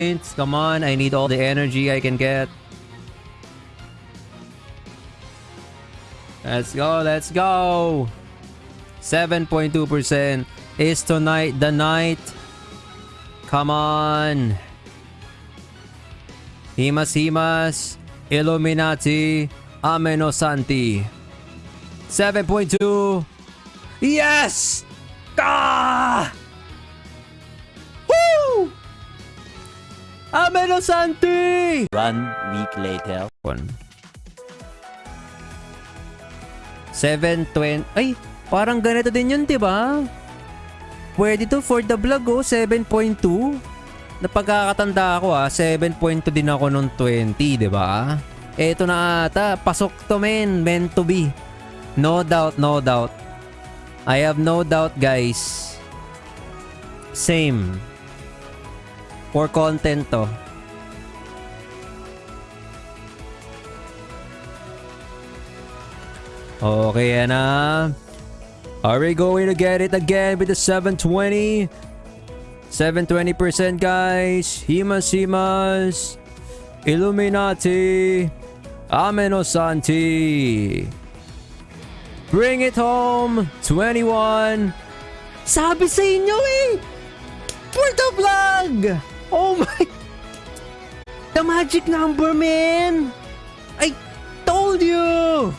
Come on, I need all the energy I can get. Let's go, let's go. 7.2% is tonight the night. Come on. Himas Himas, Illuminati, Amenosanti. 7.2. Yes! Ah! Ameno Santi! One week later. One. 720. Ay, parang ganito din yun, di ba? Pwede to for the vlog, oh. 7.2. Napagkakatanda ako, ah. 7.2 din ako nung 20, di ba? Eto na ata. Pasok to, men. Meant to be. No doubt, no doubt. I have no doubt, guys. Same. For content to. Okay, yan na. Are we going to get it again with the 720? 720% guys. Himas Himas. Illuminati. Ameno Santi. Bring it home. 21. Sabi sa inyo eh. For the vlog. Oh my. The magic number man. I told you.